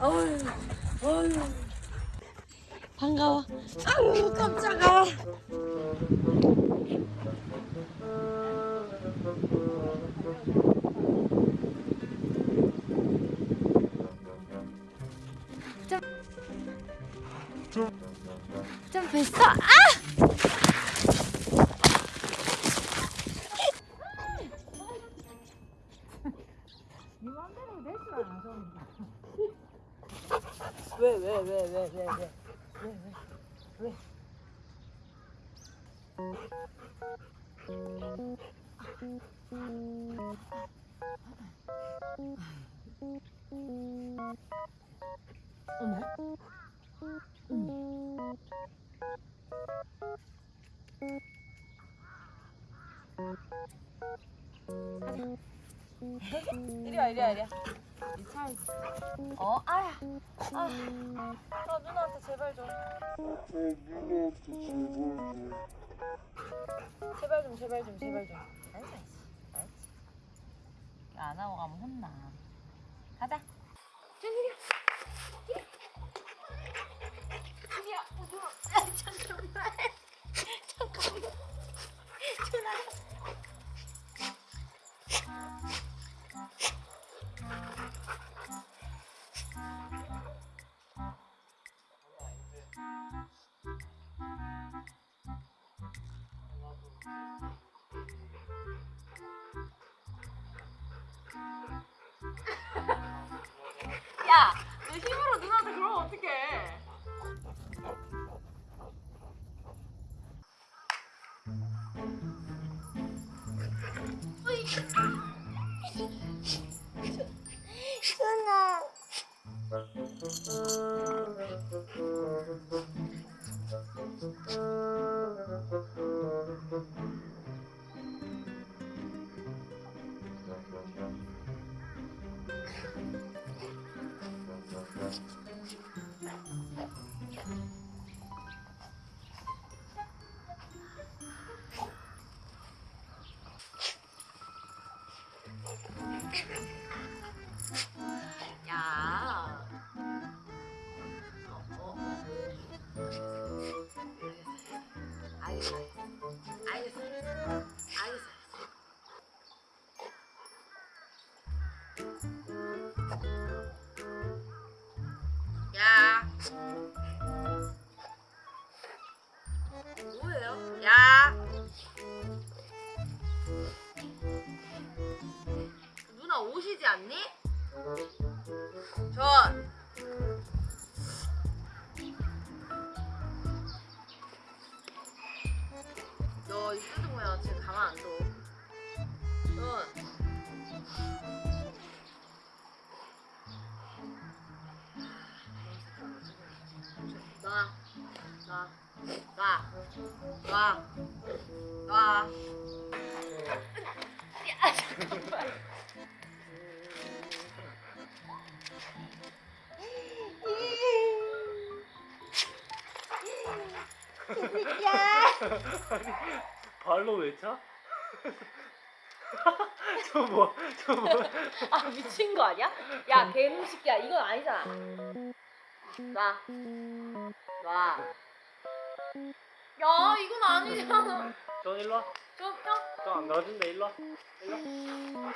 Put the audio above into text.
어휴. 반가워. 아유, 깜짝아. 좀, 좀 뵀어? 아! 네 맘대로 될줄 알아 좀. 왜왜 왜 왜 왜 왜 왜 왜. 어머. 응. 이리 와, 이리 와, 이리 와. 이 차에 어, 아야. 아, 나 누나한테 제발 좀. 제발 좀, 제발 좀, 제발 좀. 알지, 알지. 안 하고 가면 혼나. 가자. 야, 너 힘으로 누나한테 그러면 어떡해? 야. 어, 어. 알겠어. 알겠어. 알겠어. 야. 오시지 않니? 전. 너이 뜯은 거야 지금 가만 안 둬. 전. 놔. 놔. 놔. 놔. 놔. 야, 잠깐만. 발로 왜 차? 저 뭐, 저 뭐. 아 미친 거 아니야? 야 새끼야 이건 아니잖아. 놔. 놔. 야 이건 아니잖아. 전 일로 와. 좀 형. 저안 놔준다, 일로 와. 일로 와.